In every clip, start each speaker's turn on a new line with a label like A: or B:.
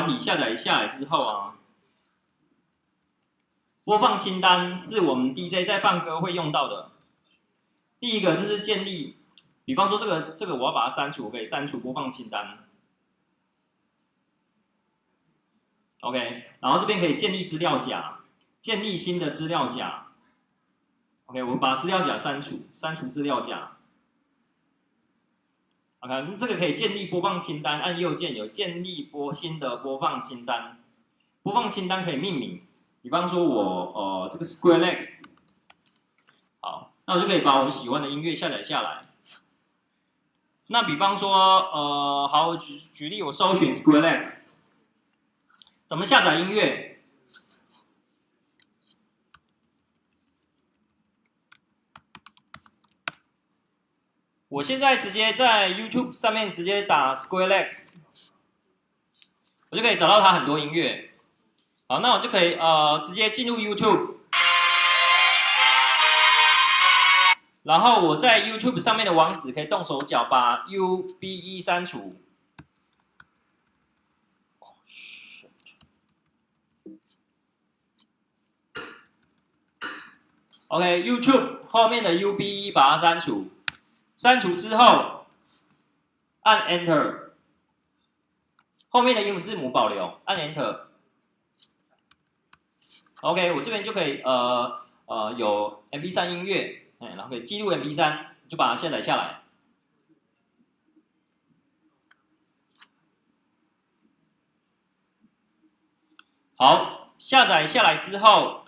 A: 软体下载下来之后啊，播放清单是我们 DJ 在放歌会用到的。第一个就是建立，比方说这个这个我要把它删除，我可以删除播放清单。OK，然后这边可以建立资料夹，建立新的资料夹。OK，我们把资料夹删除，删除资料夹。OK，这个可以建立播放清单，按右键有建立播新的播放清单。播放清单可以命名，比方说我呃这个 Squarelex，好，那我就可以把我喜欢的音乐下载下来。那比方说呃好举举例，我搜寻 Squarelex。怎么下载音乐？我现在直接在 YouTube 上面直接打 Square X，我就可以找到它很多音乐。好，那我就可以呃直接进入 YouTube，然后我在 YouTube 上面的网址可以动手脚把 UBE 删除。OK，YouTube 后面的 UBE 把它删除，删除之后按 Enter，后面的英文字母保留，按 Enter。OK，我这边就可以呃呃有 MP3 音乐，哎，然后可以记录 MP3，就把它下载下来。好，下载下来之后。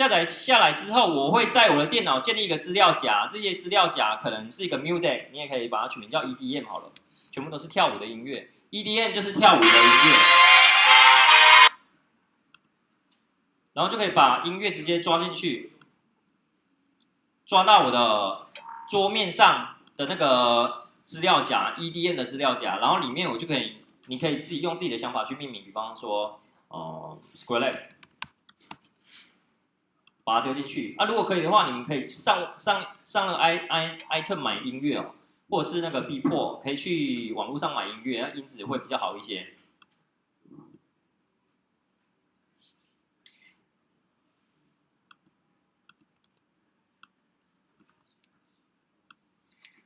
A: 下载下来之后，我会在我的电脑建立一个资料夹，这些资料夹可能是一个 music，你也可以把它取名叫 EDM 好了，全部都是跳舞的音乐，EDM 就是跳舞的音乐，然后就可以把音乐直接抓进去，抓到我的桌面上的那个资料夹 EDM 的资料夹，然后里面我就可以，你可以自己用自己的想法去命名，比方说，呃，Squarelex。把它丢进去啊！如果可以的话，你们可以上上上了 i i item 买音乐哦，或者是那个 B 破，可以去网络上买音乐，那音质会比较好一些。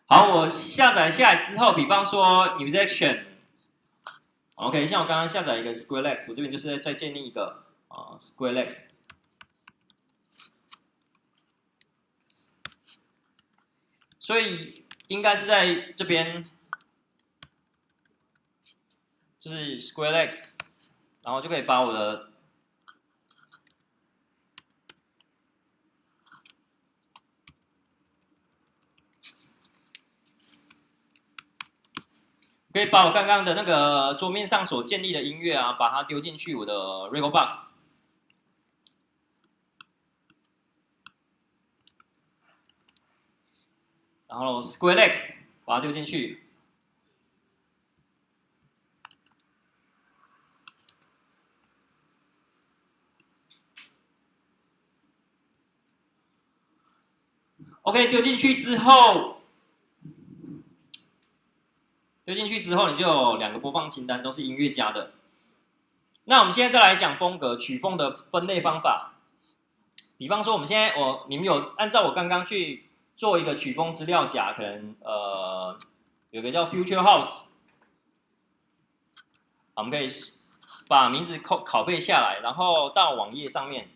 A: 好，我下载下来之后，比方说 musician，OK，像我刚刚下载一个 Squarelex，我这边就是再建立一个啊 Squarelex。所以应该是在这边，就是 Square X，然后就可以把我的可以把我刚刚的那个桌面上所建立的音乐啊，把它丢进去我的 Record Box。然后，SquareX 把它丢进去。OK，丢进去之后，丢进去之后，你就有两个播放清单，都是音乐家的。那我们现在再来讲风格曲风的分类方法。比方说，我们现在我你们有按照我刚刚去。做一个曲风资料夹，可能呃有个叫 Future House，我们可以把名字拷拷贝下来，然后到网页上面，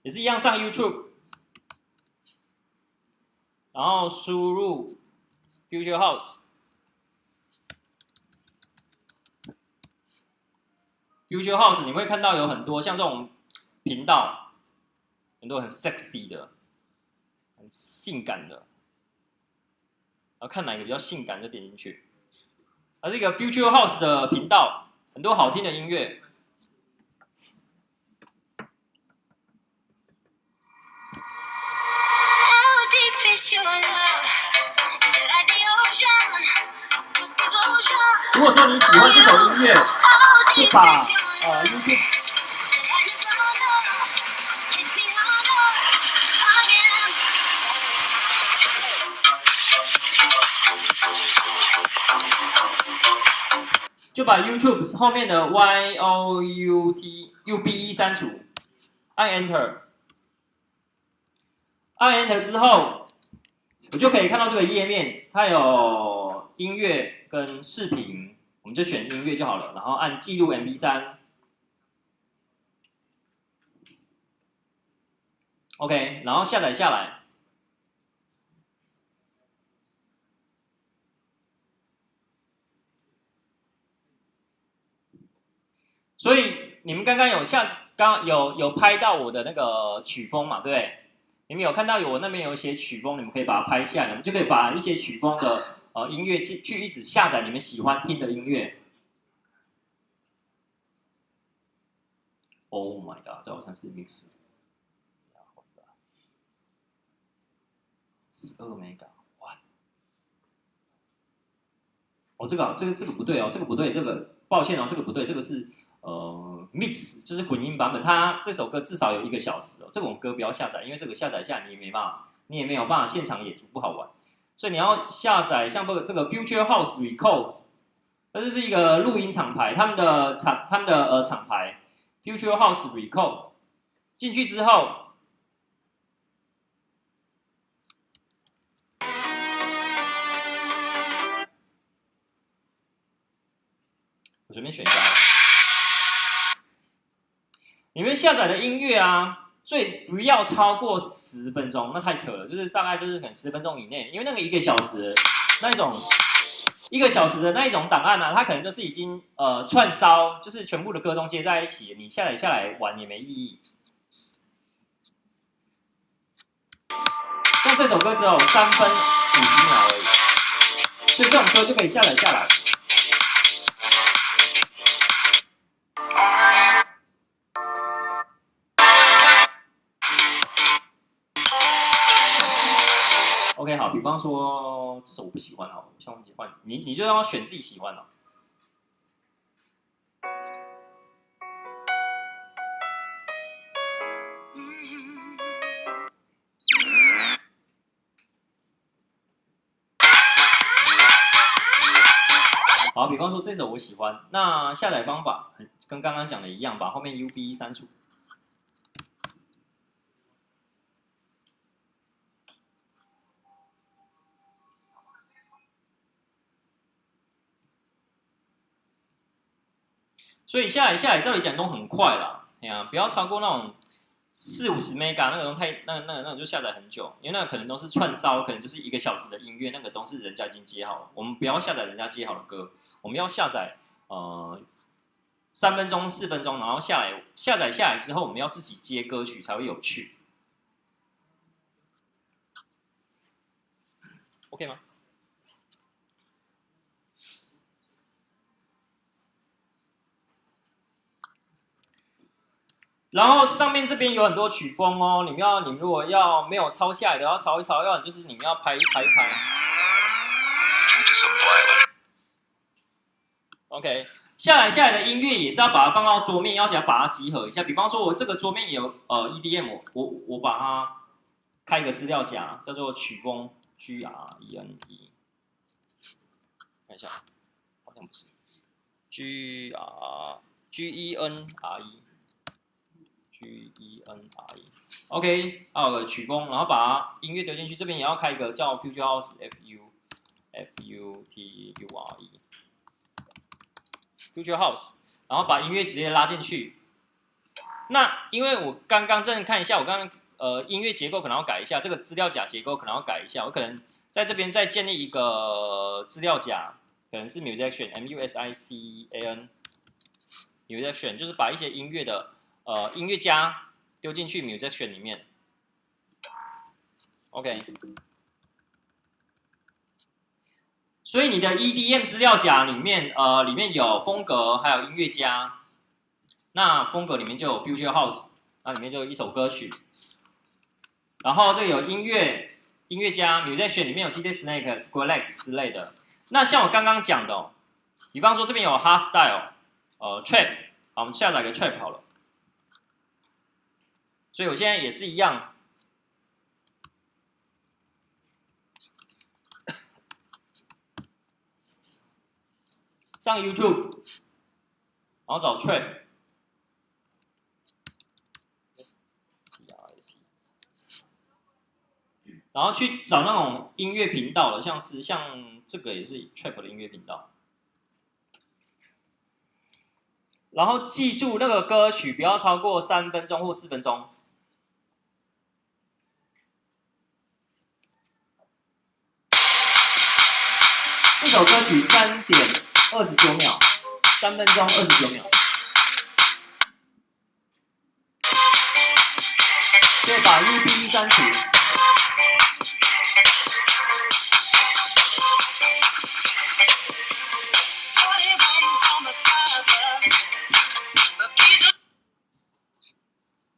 A: 也是一样上 YouTube，然后输入 Future House，Future House 你会看到有很多像这种频道。很多很 sexy 的，很性感的，然后看哪个比较性感就点进去。而这个 Future House 的频道，很多好听的音乐。如果说你喜欢这首音乐，就把呃 YouTube。就把 YouTube 后面的 Y O U T U B E 删除，按 Enter，按 Enter 之后，我就可以看到这个页面，它有音乐跟视频，我们就选音乐就好了，然后按记录 MP 三，OK，然后下载下来。所以你们刚刚有下，刚有有拍到我的那个曲风嘛，对不对？你们有看到有我那边有写曲风，你们可以把它拍下来，你们就可以把一些曲风的呃音乐去去一直下载你们喜欢听的音乐。Oh my god，这好像是 mix，十二 mega，哇！哦，这个这个这个不对哦，这个不对，这个抱歉哦，这个不对，这个是。呃，mix 就是混音版本，它这首歌至少有一个小时哦。这种歌不要下载，因为这个下载下你也没办法，你也没有办法现场演出，不好玩。所以你要下载像这个这个 Future House Records，这就是一个录音厂牌，他们的厂他们的呃厂牌 Future House Record 进去之后，我随便选一下。你们下载的音乐啊，最不要超过十分钟，那太扯了。就是大概就是可能十分钟以内，因为那个一个小时那一种一个小时的那一种档案呢，它可能就是已经呃串烧，就是全部的歌都接在一起，你下载下来玩也没意义。像这首歌只有三分五十秒而已，所以这种歌就可以下载下来。好，比方说这首我不喜欢，哦，像我喜欢你，你就要选自己喜欢的。好，比方说这首我喜欢，那下载方法跟刚刚讲的一样，把后面 UB 删除。所以下来下来，照理讲都很快啦，哎呀，不要超过那种四五十 mega 那种太那那那就下载很久，因为那个可能都是串烧，可能就是一个小时的音乐，那个都是人家已经接好了。我们不要下载人家接好的歌，我们要下载呃三分钟四分钟，然后下来下载下来之后，我们要自己接歌曲才会有趣，OK 吗？然后上面这边有很多曲风哦，你们要，你们如果要没有抄下来的，要抄一抄，要就是你们要拍一拍一拍。OK，下来下来的音乐也是要把它放到桌面，要想把它集合一下。比方说，我这个桌面有呃 EDM，我我把它开一个资料夹，叫做曲风 G R E N E，看一下，好像不是 G R G E N R E。G E N R E，OK，有个曲风，然后把音乐丢进去，这边也要开一个叫 Future House F U F U T U R E，Future House，然后把音乐直接拉进去。那因为我刚刚正看一下，我刚刚呃音乐结构可能要改一下，这个资料夹结构可能要改一下，我可能在这边再建立一个资料夹，可能是 Musician M U S I C A N，Musician 就是把一些音乐的。呃，音乐家丢进去 musician 里面，OK。所以你的 EDM 资料夹里面，呃，里面有风格，还有音乐家。那风格里面就有 Future House，那里面就有一首歌曲。然后这有音乐，音乐家 musician 里面有 DJ Snake、Skrillex 之类的。那像我刚刚讲的，哦比方说这边有 Hard Style，呃，Trap，好，我们下载个 Trap 好了。所以我现在也是一样，上 YouTube，然后找 Trap，然后去找那种音乐频道的，像是像这个也是 Trap 的音乐频道。然后记住那个歌曲不要超过三分钟或四分钟。三点二十九秒，三分钟二十九秒。对，把 U B 删除。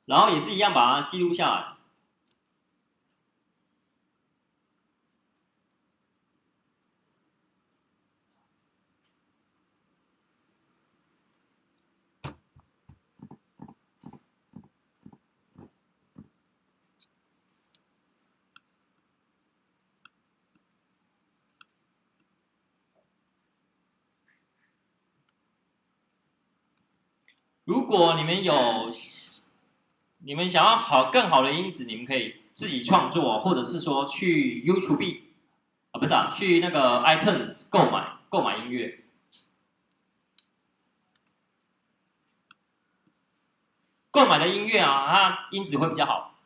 A: 然后也是一样，把它记录下来。如果你们有。你们想要好更好的音质，你们可以自己创作，或者是说去 YouTube 啊，不是啊，去那个 iTunes 购买购买音乐，购买的音乐啊，它音质会比较好。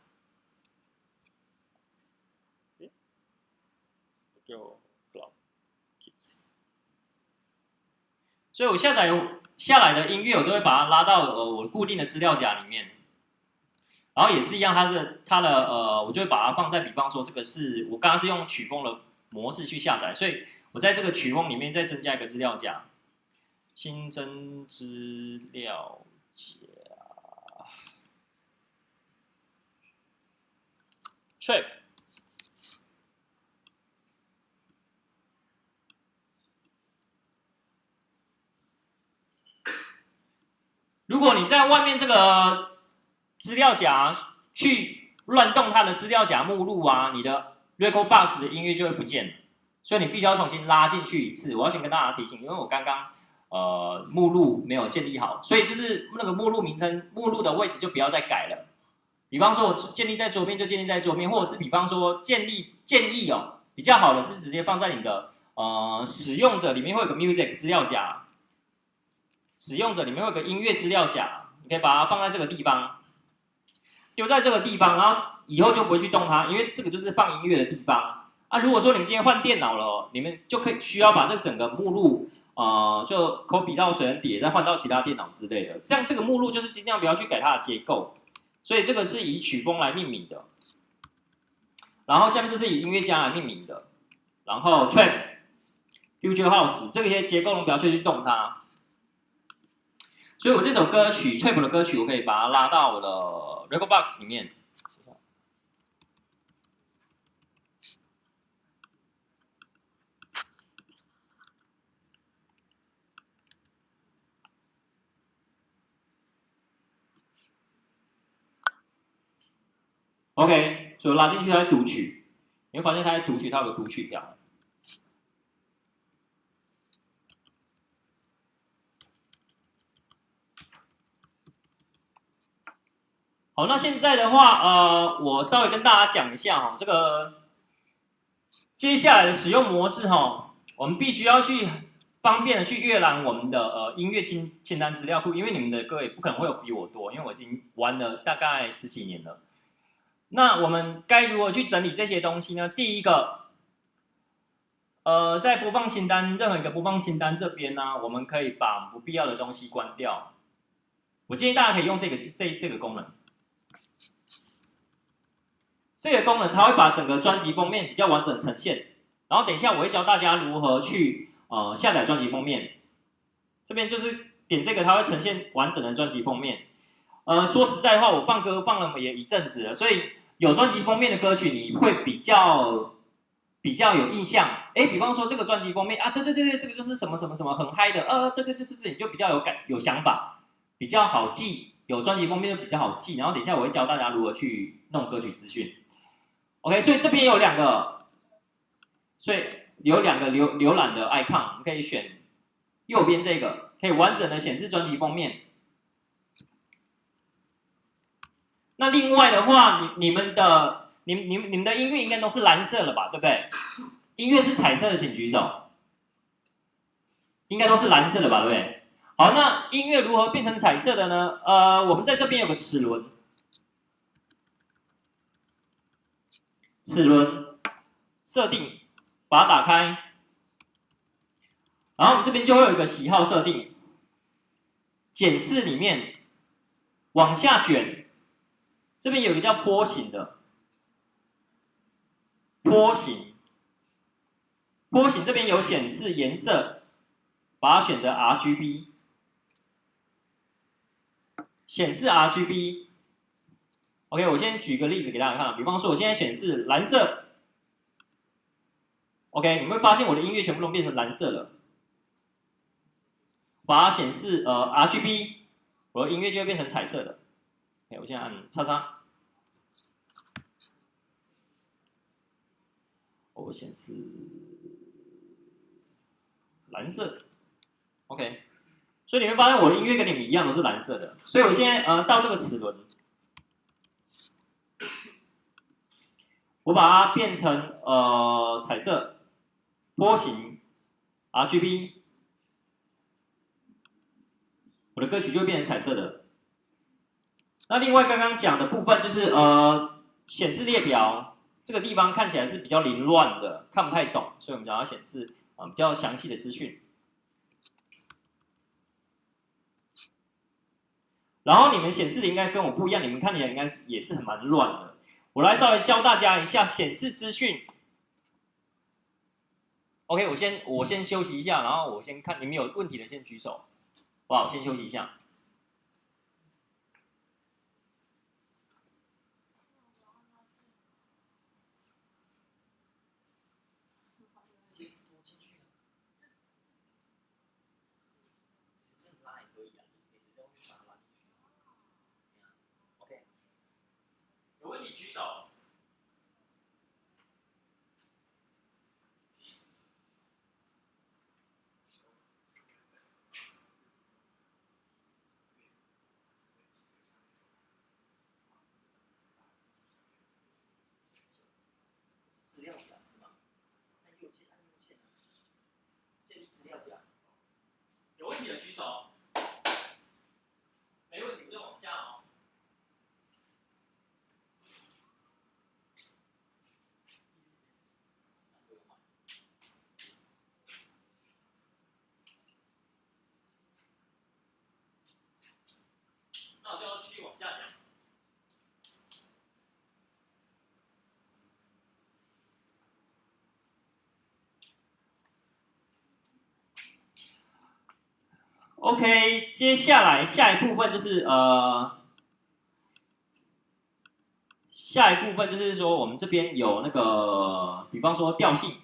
A: 所以我下载下来的音乐，我都会把它拉到呃我固定的资料夹里面。然后也是一样，它是它的呃，我就会把它放在，比方说这个是我刚刚是用曲风的模式去下载，所以我在这个曲风里面再增加一个资料夹，新增资料夹，trip。如果你在外面这个。资料夹去乱动它的资料夹目录啊，你的 Record Box 的音乐就会不见了，所以你必须要重新拉进去一次。我要先跟大家提醒，因为我刚刚呃目录没有建立好，所以就是那个目录名称、目录的位置就不要再改了。比方说我建立在桌面就建立在桌面，或者是比方说建立建议哦，比较好的是直接放在你的呃使用者里面会有个 Music 资料夹，使用者里面有个音乐资料夹，你可以把它放在这个地方。丢在这个地方，然后以后就不会去动它，因为这个就是放音乐的地方啊。如果说你们今天换电脑了，你们就可以需要把这整个目录，呃，就 copy 到水人碟，再换到其他电脑之类的。像这个目录就是尽量不要去改它的结构，所以这个是以曲风来命名的。然后下面就是以音乐家来命名的，然后 trap、future house 这些结构我们不要去动它。所以我这首歌曲 trap 的歌曲，我可以把它拉到我的。Record Box 里面，OK，所以拉进去它读取，你会发现它在读取，它有个读取条。好，那现在的话，呃，我稍微跟大家讲一下哈，这个接下来的使用模式哈，我们必须要去方便的去阅览我们的呃音乐清清单资料库，因为你们的各位不可能会有比我多，因为我已经玩了大概十几年了。那我们该如何去整理这些东西呢？第一个，呃，在播放清单任何一个播放清单这边呢，我们可以把不必要的东西关掉。我建议大家可以用这个这这个功能。这个功能它会把整个专辑封面比较完整呈现，然后等一下我会教大家如何去呃下载专辑封面。这边就是点这个，它会呈现完整的专辑封面。呃，说实在话，我放歌放了也一阵子了，所以有专辑封面的歌曲你会比较比较有印象。哎，比方说这个专辑封面啊，对对对对，这个就是什么什么什么很嗨的，呃，对对对对对，你就比较有感有想法，比较好记。有专辑封面就比较好记。然后等一下我会教大家如何去弄歌曲资讯。OK，所以这边有两个，所以有两个浏浏览的 icon，我们可以选右边这个可以完整的显示专辑封面。那另外的话，你你们的你你你们的音乐应该都是蓝色了吧，对不对？音乐是彩色的，请举手。应该都是蓝色的吧，对不对？好，那音乐如何变成彩色的呢？呃，我们在这边有个齿轮，齿轮设定，把它打开，然后我们这边就会有一个喜好设定，检视里面往下卷，这边有一个叫波形的，波形，波形这边有显示颜色。把它选择 RGB，显示 RGB。OK，我先举个例子给大家看，比方说我现在显示蓝色，OK，你会发现我的音乐全部都变成蓝色了。把它显示呃 RGB，我的音乐就会变成彩色的。OK，我现在按叉叉，我显示蓝色。OK，所以你会发现我的音乐跟你们一样都是蓝色的。所以我现在呃到这个齿轮，我把它变成呃彩色波形 RGB，我的歌曲就变成彩色的。那另外刚刚讲的部分就是呃显示列表这个地方看起来是比较凌乱的，看不太懂，所以我们想要显示啊比较详细的资讯。然后你们显示的应该跟我不一样，你们看起来应该是也是很蛮乱的。我来稍微教大家一下显示资讯。OK，我先我先休息一下，然后我先看你们有问题的先举手，好不好？我先休息一下。举手资料夹是吗？按右键，按右键。建立资料夹。有问题的举手。没问题，我就往下哦。那我就要继续往下讲。OK，接下来下一部分就是呃，下一部分就是说我们这边有那个，比方说调性，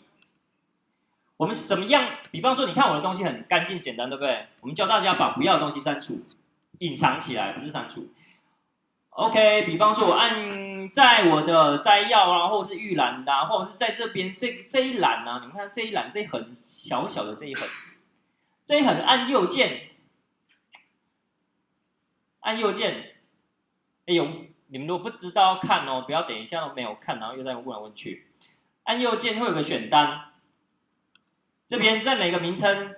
A: 我们怎么样？比方说，你看我的东西很干净简单，对不对？我们教大家把不要的东西删除，隐藏起来，不是删除。OK，比方说我按在我的摘要啊，或者是预览的，或者是在这边这这一栏呢，你们看这一栏这一横小小的这一横，这一横按右键。按右键，哎呦，你们如果不知道看哦，不要等一下都没有看，然后又在问来问去。按右键会有个选单，这边在每个名称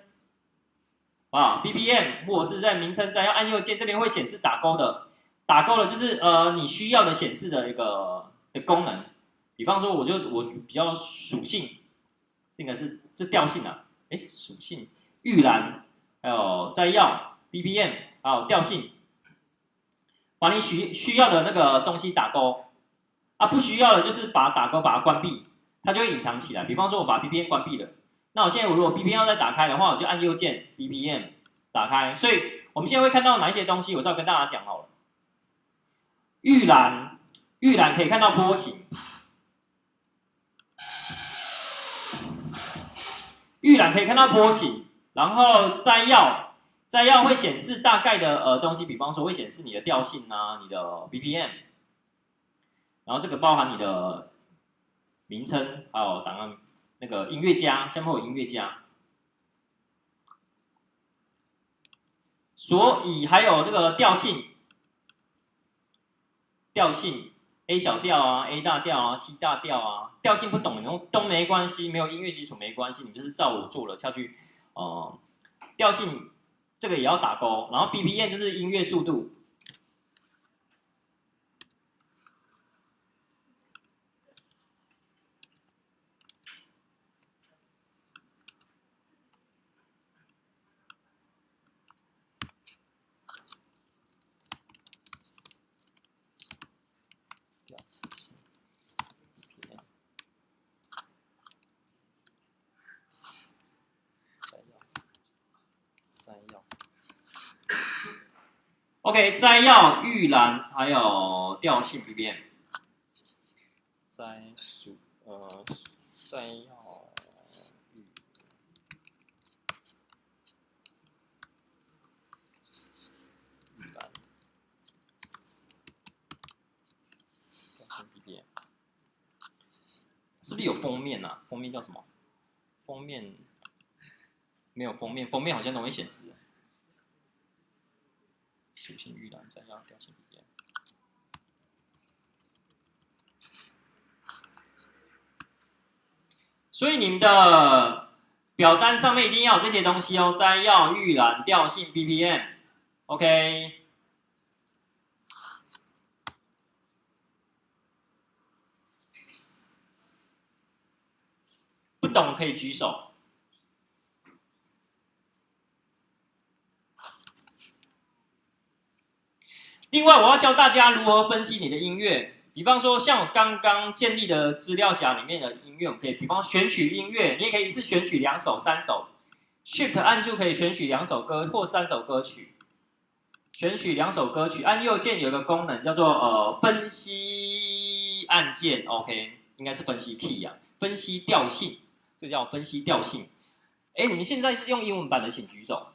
A: 啊，BPM 或者是在名称在要按右键，这边会显示打勾的，打勾的就是呃你需要的显示的一个的功能。比方说，我就我比较属性，这个是这调性啊，哎，属性预览，还有摘要 BPM，还有调性。把你需需要的那个东西打勾，啊，不需要的，就是把打勾，把它关闭，它就会隐藏起来。比方说，我把 BPM 关闭了，那我现在我如果 BPM 要再打开的话，我就按右键 BPM 打开。所以我们现在会看到哪一些东西，我是要跟大家讲好了。预览，预览可以看到波形，预览可以看到波形，然后摘要。摘要会显示大概的呃东西，比方说会显示你的调性啊，你的 BPM，然后这个包含你的名称，还有档案那个音乐家，下面有音乐家。所以还有这个调性，调性 A 小调啊，A 大调啊，C 大调啊，调性不懂，然后都没关系，没有音乐基础没关系，你就是照我做了下去，哦，调性这个也要打勾，然后 BPM 就是音乐速度。OK，摘要预览还有调性 BPM，摘数呃摘要预调性 BPM，是不是有封面啊？封面叫什么？封面没有封面，封面好像容易显示。属性预览摘要调性 BPM，所以你们的表单上面一定要有这些东西哦，摘要预览调性 BPM，OK。不懂可以举手。另外，我要教大家如何分析你的音乐。比方说，像我刚刚建立的资料夹里面的音乐，我们可以，比方选取音乐，你也可以一次选取两首、三首。Shift 按住可以选取两首歌或三首歌曲。选取两首歌曲，按右键有个功能叫做呃分析按键，OK，应该是分析 key 啊，分析调性，这叫分析调性。哎，你们现在是用英文版的，请举手。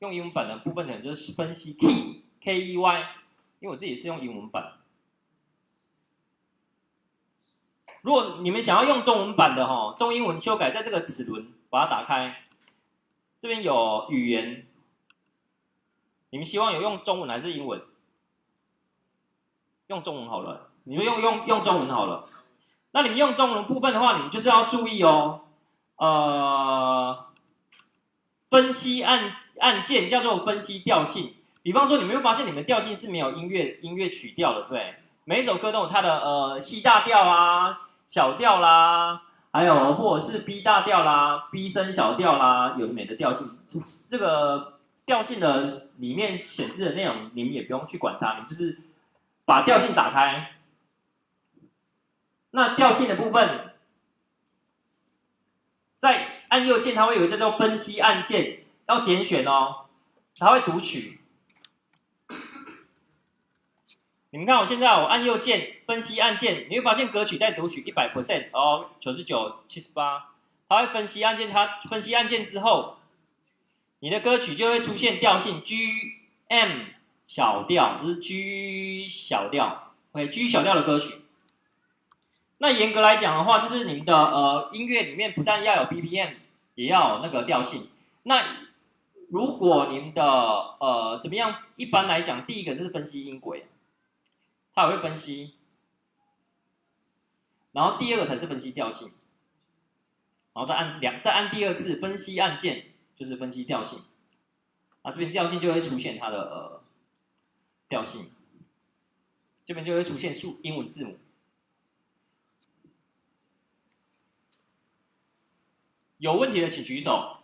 A: 用英文版的部分呢，就是分析 key。K E Y，因为我自己是用英文版。如果你们想要用中文版的哈，中英文修改，在这个齿轮把它打开，这边有语言，你们希望有用中文还是英文？用中文好了，你们用用用中文好了。那你们用中文部分的话，你们就是要注意哦，呃，分析按按键叫做分析调性。比方说，你们有发现你们调性是没有音乐音乐曲调的，对？每一首歌都有它的呃 C 大调啊、小调啦，还有或者是 B 大调啦、B 升小调啦，有美的调性。这个调性的里面显示的内容，你们也不用去管它，你们就是把调性打开。那调性的部分，在按右键，它会有一个叫做分析按键，要点选哦，它会读取。你们看，我现在我按右键分析按键，你会发现歌曲在读取一百 percent 哦，九十九、七十八，它会分析按键，它分析按键之后，你的歌曲就会出现调性 G M 小调，就是 G 小调，OK，G 小调的歌曲。那严格来讲的话，就是你们的呃音乐里面不但要有 BPM，也要有那个调性。那如果你们的呃怎么样？一般来讲，第一个是分析音轨。它也会分析，然后第二个才是分析调性，然后再按两再按第二次分析按键，就是分析调性，啊这边调性就会出现它的呃调性，这边就会出现数英文字母，有问题的请举手。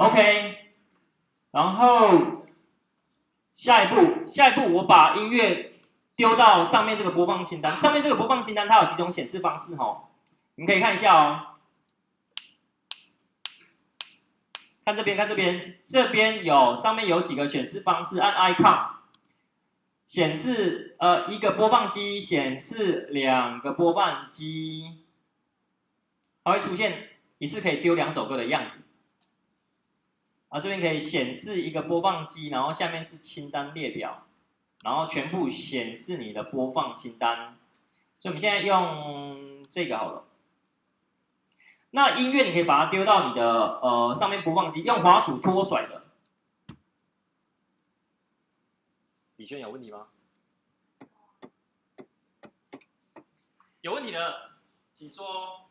A: OK，然后下一步，下一步我把音乐丢到上面这个播放清单。上面这个播放清单它有几种显示方式哦，你可以看一下哦。看这边，看这边，这边有上面有几个显示方式，按 icon 显示呃一个播放机，显示两个播放机，它会出现一次可以丢两首歌的样子。啊，这边可以显示一个播放机，然后下面是清单列表，然后全部显示你的播放清单，所以我们现在用这个好了。那音乐你可以把它丢到你的呃上面播放机，用滑鼠拖甩的。李轩有问题吗？有问题的，请说。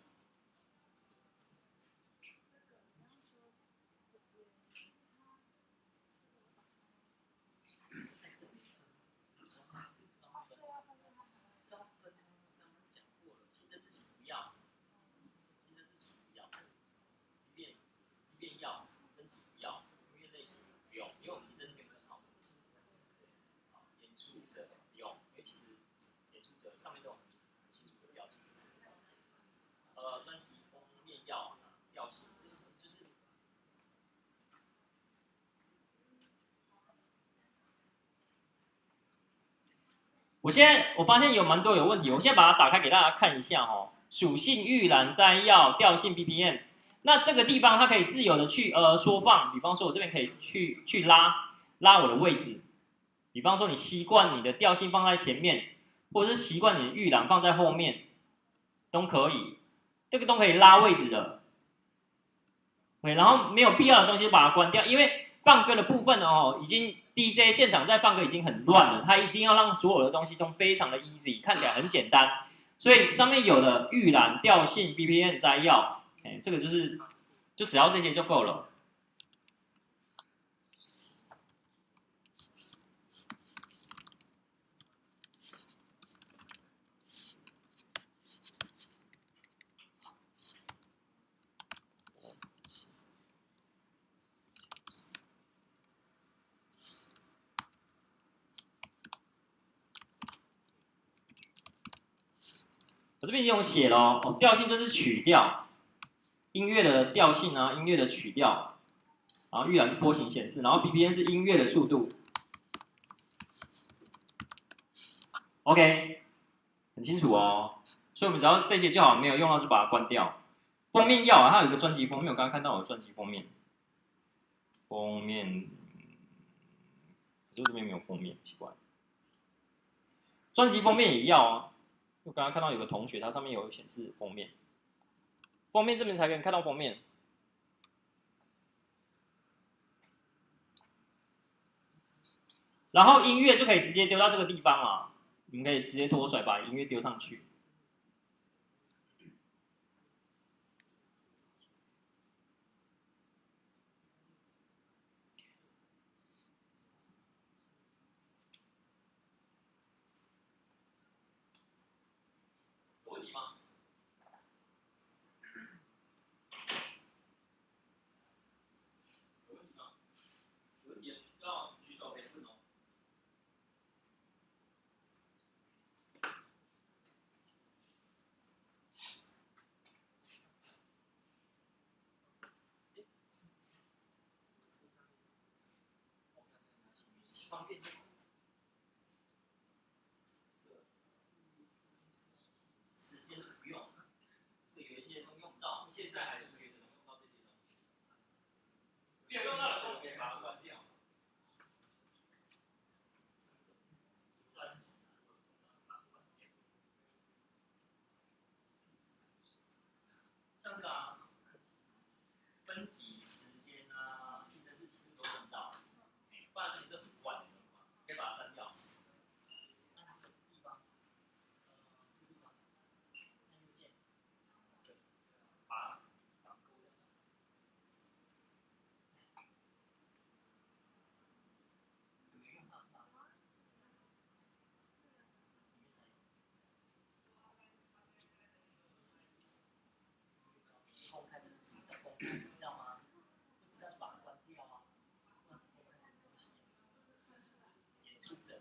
A: 我现在我发现有蛮多有问题，我现在把它打开给大家看一下哦。属性预览摘要调性 BPM，那这个地方它可以自由的去呃缩放，比方说我这边可以去去拉拉我的位置，比方说你习惯你的调性放在前面，或者是习惯你的预览放在后面，都可以，这个都可以拉位置的。对，然后没有必要的东西把它关掉，因为放歌的部分哦已经。DJ 现场在放歌已经很乱了，它一定要让所有的东西都非常的 easy，看起来很简单，所以上面有的预览、调性、BPM 摘要，哎，这个就是就只要这些就够了。这边已经有写了哦，调性就是曲调，音乐的调性啊，音乐的曲调，然后预览是波形显示，然后 BPM 是音乐的速度。OK，很清楚哦，所以我们只要这些就好，没有用到就把它关掉。封面要啊，它有一个专辑封面，我刚刚看到我的专辑封面，封面，就这边没有封面，奇怪。专辑封面也要啊。我刚刚看到有个同学，他上面有显示封面，封面这边才可以看到封面。然后音乐就可以直接丢到这个地方啊，你们可以直接脱甩把音乐丢上去。方便就好。时间不用，这个有一些都用不到，现在还是学生用到这些东西。没有用到的都可以把它关掉。像这个啊，分级。看这个什么叫公开，知道吗？不知道就把它关掉啊，不然怎么看什么东西？演出者。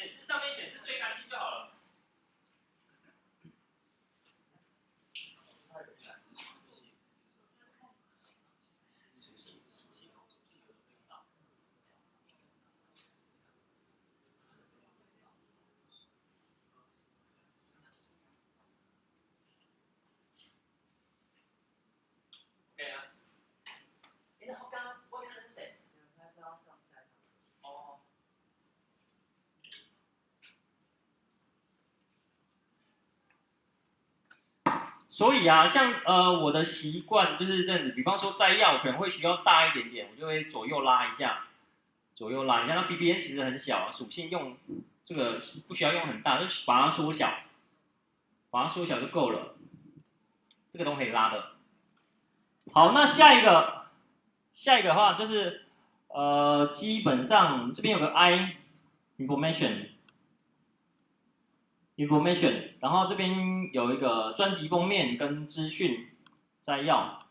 A: 显示上面显示最干净就好了。OK 啊。哎，然后刚刚外面那是谁？哦。所以啊，像呃我的习惯就是这样子，比方说摘要可能会需要大一点点，我就会左右拉一下，左右拉一下。那 BBN 其实很小，属性用这个不需要用很大，就把它缩小，把它缩小就够了。这个都可以拉的。好，那下一个，下一个的话就是呃，基本上这边有个 I information。information，然后这边有一个专辑封面跟资讯摘要。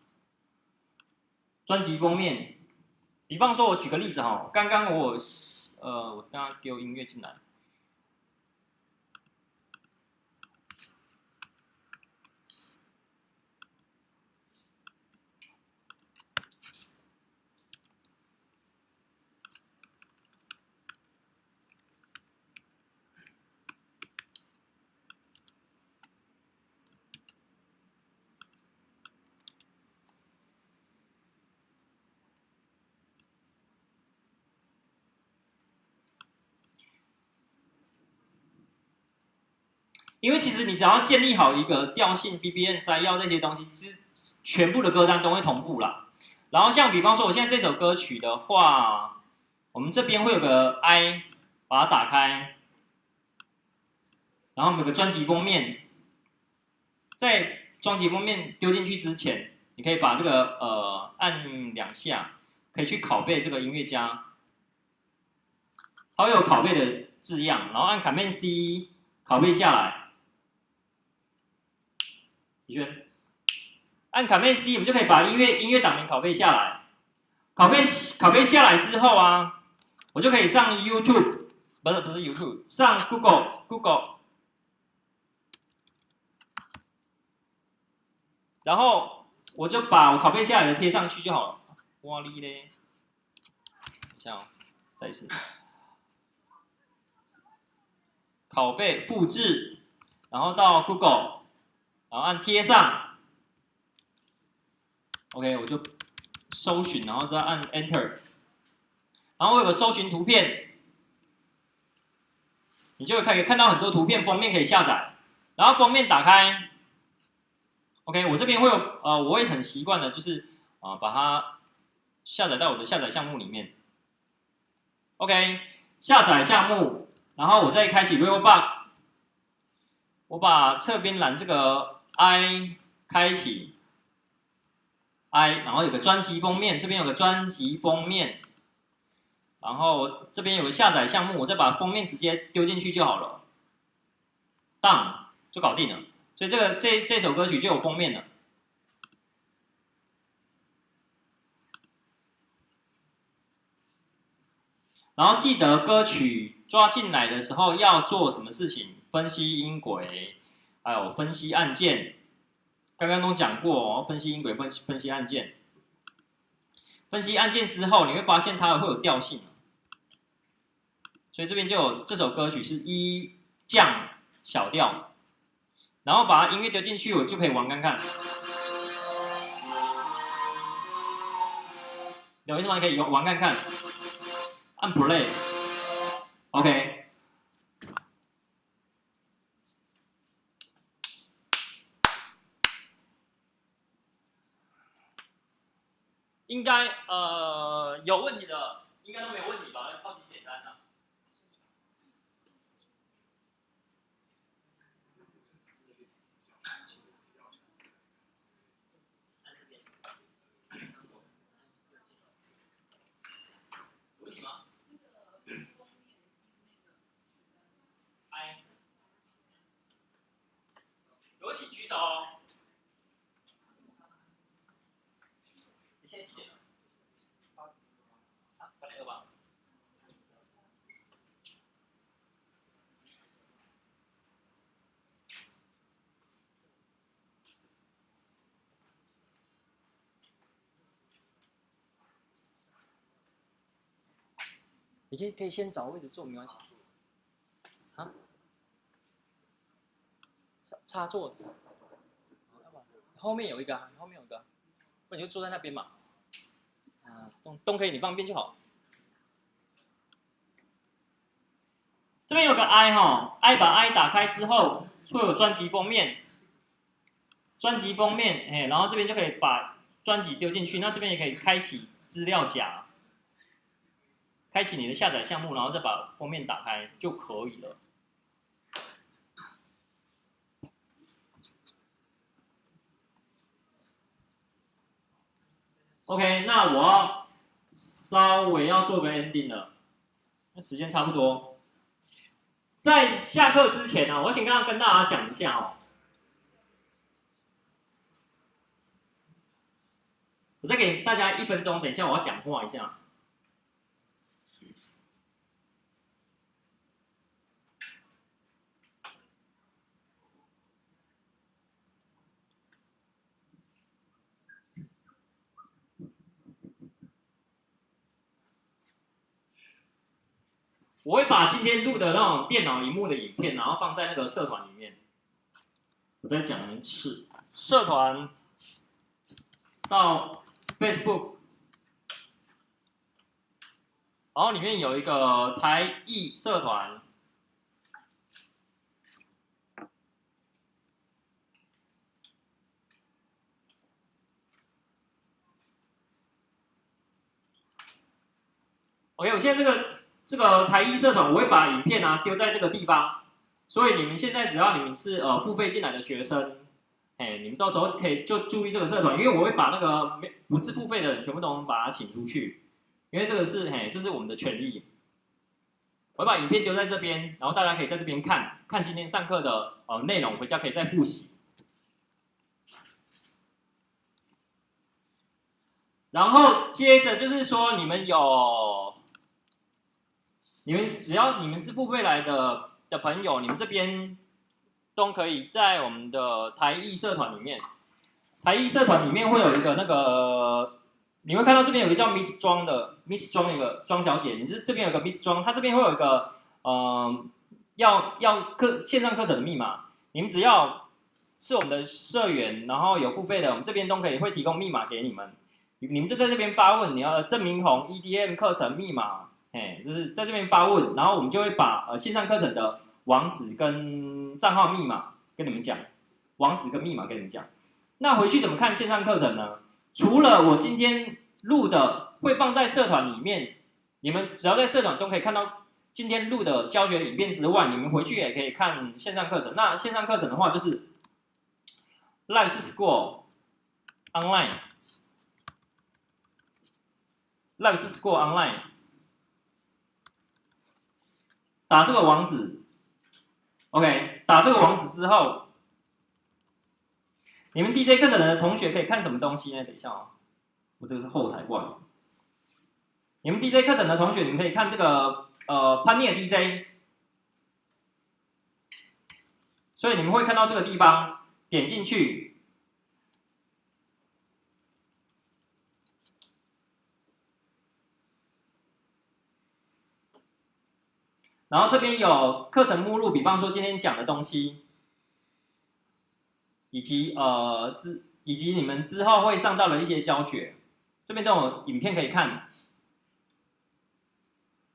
A: 专辑封面，比方说，我举个例子哈，刚刚我呃，我刚刚丢音乐进来。因为其实你只要建立好一个调性、BBN 摘要这些东西，之全部的歌单都会同步了。然后像比方说，我现在这首歌曲的话，我们这边会有个 I，把它打开，然后有个专辑封面，在专辑封面丢进去之前，你可以把这个呃按两下，可以去拷贝这个音乐家，它会有拷贝的字样，然后按 Command C 拷贝下来。李轩，按 Command C，我们就可以把音乐音乐档名拷贝下来。拷贝拷贝下来之后啊，我就可以上 YouTube，不是不是 YouTube，上 Google Google，然后我就把我拷贝下来的贴上去就好了。哇哩嘞，等一下哦，再一次，拷贝复制，然后到 Google。然后按贴上，OK，我就搜寻，然后再按 Enter，然后我有个搜寻图片，你就可以看到很多图片封面可以下载，然后封面打开，OK，我这边会有，呃，我会很习惯的，就是啊，把它下载到我的下载项目里面，OK，下载项目，然后我再开启 Vivo Box，我把侧边栏这个。I 开启，I，然后有个专辑封面，这边有个专辑封面，然后这边有个下载项目，我再把封面直接丢进去就好了，Done 就搞定了。所以这个这这首歌曲就有封面了。然后记得歌曲抓进来的时候要做什么事情？分析音轨。还有分析案件，刚刚都讲过哦。分析音轨，分析分析案件，分析案件之后，你会发现它会有调性，所以这边就有这首歌曲是一降小调，然后把音乐丢进去，我就可以玩看看。有意思吗？可以玩看看，按 play，OK。应该呃有问题的，应该都没有问题吧？超级简单的。有问题吗？哎，有问题举手。你可以可以先找位置坐，没关系。啊？插插座，后面有一个，后面有一个，不你就坐在那边嘛。啊，都都可以，你方便就好。这边有个 I 哈，I 把 I 打开之后，会有专辑封面。专辑封面，哎，然后这边就可以把专辑丢进去。那这边也可以开启资料夹，开启你的下载项目，然后再把封面打开就可以了。OK，那我要稍微要做个 ending 了，那时间差不多。在下课之前呢，我请刚刚跟大家讲一下哦。我再给大家一分钟，等一下我要讲话一下。我会把今天录的那种电脑荧幕的影片，然后放在那个社团里面。我再讲一次，社团到。Facebook，然后里面有一个台艺社团。OK，我现在这个这个台艺社团，我会把影片啊丢在这个地方，所以你们现在只要你们是呃付费进来的学生。哎，你们到时候可以就注意这个社团，因为我会把那个没不是付费的人全部都把它请出去，因为这个是嘿，这是我们的权利。我把影片丢在这边，然后大家可以在这边看看今天上课的呃内容，回家可以再复习。然后接着就是说，你们有，你们只要你们是付费来的的朋友，你们这边。都可以在我们的台艺社团里面，台艺社团里面会有一个那个，你会看到这边有一个叫 Miss 庄的 Miss 庄一个庄小姐，你这这边有个 Miss 庄，她这边会有一个，嗯，要要课线上课程的密码，你们只要是我们的社员，然后有付费的，我们这边都可以会提供密码给你们，你们就在这边发问，你要郑明红 EDM 课程密码，哎，就是在这边发问，然后我们就会把呃线上课程的。网址跟账号密码跟你们讲，网址跟密码跟你们讲。那回去怎么看线上课程呢？除了我今天录的会放在社团里面，你们只要在社团都可以看到今天录的教学影片之外，你们回去也可以看线上课程。那线上课程的话，就是 Live School Online，Live School Online，打这个网址。OK，打这个网址之后，你们 DJ 课程的同学可以看什么东西呢？等一下哦，我这个是后台，不好意思。你们 DJ 课程的同学，你们可以看这个呃潘念 DJ，所以你们会看到这个地方，点进去。然后这边有课程目录，比方说今天讲的东西，以及呃之以及你们之后会上到的一些教学，这边都有影片可以看，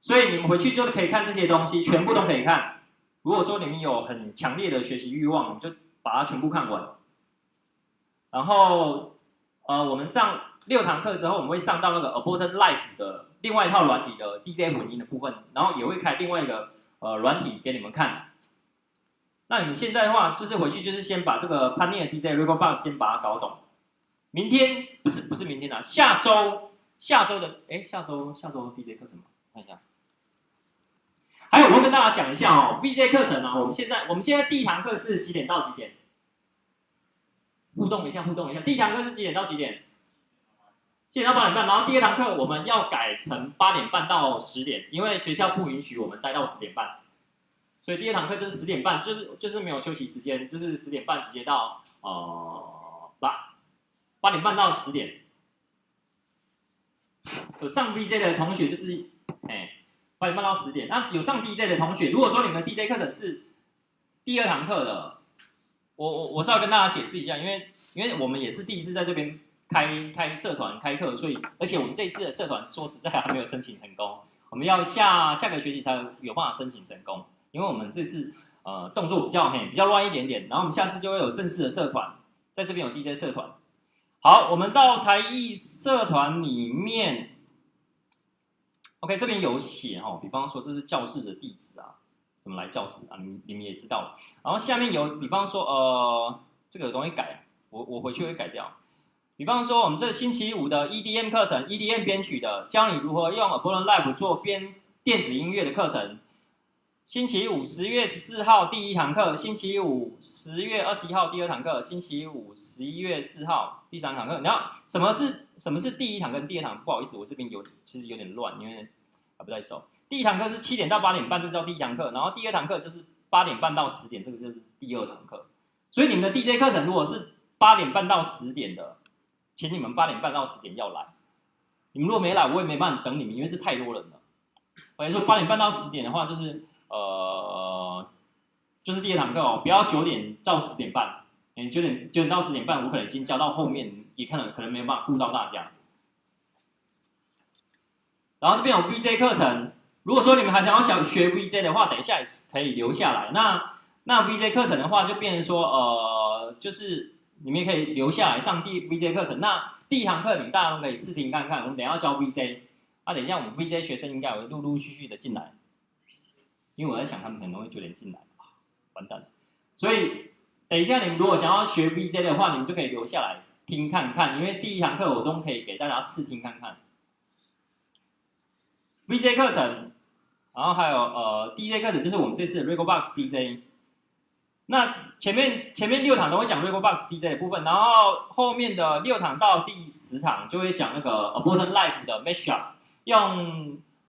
A: 所以你们回去就可以看这些东西，全部都可以看。如果说你们有很强烈的学习欲望，就把它全部看完。然后呃，我们上六堂课的时候，我们会上到那个 Abort Life 的。另外一套软体的 DJ 混音的部分，然后也会开另外一个呃软体给你们看。那你们现在的话，就是回去就是先把这个潘念的 DJ Record Box 先把它搞懂。明天不是不是明天啊，下周下周的哎下周下周 DJ 课程吗？看一下。还有我会跟大家讲一下哦，VJ 课程啊，我们现在我们现在第一堂课是几点到几点？互动一下，互动一下。第一堂课是几点到几点？七点到八点半，然后第二堂课我们要改成八点半到十点，因为学校不允许我们待到十点半，所以第二堂课就是十点半，就是就是没有休息时间，就是十点半直接到呃八八点半到十点。有上 VJ 的同学就是，哎，八点半到十点。那有上 DJ 的同学，如果说你们 DJ 课程是第二堂课的，我我我是要跟大家解释一下，因为因为我们也是第一次在这边开开社团开课，所以而且我们这次的社团说实在还没有申请成功，我们要下下个学期才有办法申请成功，因为我们这次呃动作比较嘿比较乱一点点，然后我们下次就会有正式的社团，在这边有 DJ 社团。好，我们到台艺社团里面，OK 这边有写哦，比方说这是教室的地址啊，怎么来教室啊？你你们也知道了。然后下面有，比方说呃这个东西改，我我回去会改掉。比方说我们这星期五的 EDM 课程，EDM 编曲的，教你如何用 Ableton Live 做编电子音乐的课程。星期五十月十四号第一堂课，星期五十月二十一号第二堂课，星期五十一月四号第三堂课。然后什么是什么是第一堂跟第二堂？不好意思，我这边有其实有点乱，因为还不太熟。第一堂课是七点到八点半，这叫第一堂课。然后第二堂课就是八点半到十点，这个就是第二堂课。所以你们的 DJ 课程如果是八点半到十点的，请你们八点半到十点要来。你们如果没来，我也没办法等你们，因为这太多人了。或者说八点半到十点的话，就是。呃，就是第二堂课哦，不要九点到十点半，嗯，九点九点到十点半，我可能已经教到后面，也可能可能没有办法顾到大家。然后这边有 VJ 课程，如果说你们还想要想学 VJ 的话，等一下也是可以留下来。那那 VJ 课程的话，就变成说，呃，就是你们也可以留下来上第 VJ 课程。那第一堂课你们大家都可以试听看看，我们等下要教 VJ，那等一下我们 VJ 学生应该会陆陆续续的进来。因为我在想，他们可能会九点进来，完蛋了。所以等一下，你们如果想要学 VJ 的话，你们就可以留下来听看看。因为第一堂课我都可以给大家试听看看 VJ 课程，然后还有呃 DJ 课程，就是我们这次的 Regobox DJ。那前面前面六堂都会讲 Regobox DJ 的部分，然后后面的六堂到第十堂就会讲那个 Aborted Life 的 Mashup，用